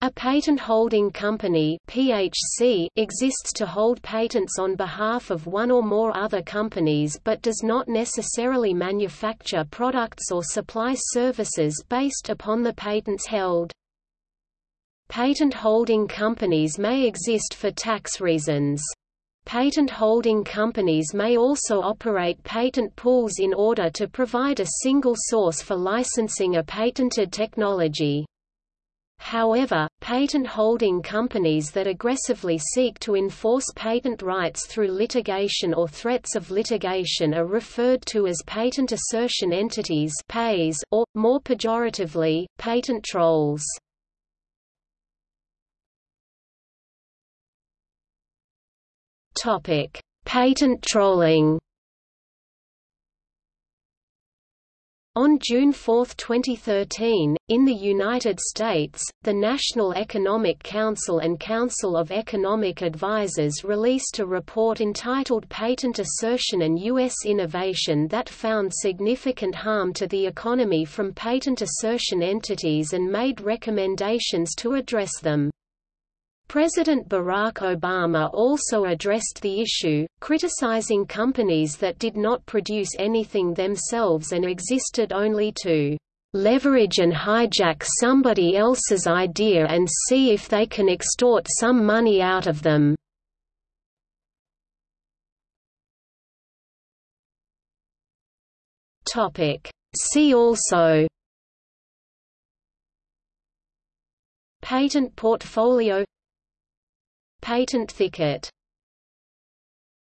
A patent holding company (PHC) exists to hold patents on behalf of one or more other companies but does not necessarily manufacture products or supply services based upon the patents held. Patent holding companies may exist for tax reasons. Patent holding companies may also operate patent pools in order to provide a single source for licensing a patented technology. However, patent-holding companies that aggressively seek to enforce patent rights through litigation or threats of litigation are referred to as patent assertion entities or, more pejoratively, patent trolls. Patent trolling On June 4, 2013, in the United States, the National Economic Council and Council of Economic Advisers released a report entitled Patent Assertion and U.S. Innovation that found significant harm to the economy from patent assertion entities and made recommendations to address them. President Barack Obama also addressed the issue, criticizing companies that did not produce anything themselves and existed only to leverage and hijack somebody else's idea and see if they can extort some money out of them. See also Patent portfolio Patent thicket